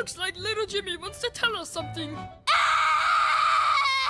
Looks like little Jimmy wants to tell us something.